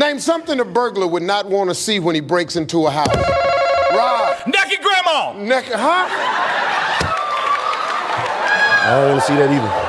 Name something a burglar would not want to see when he breaks into a house. Rob. Naked grandma. Naked, huh? I don't want to see that either.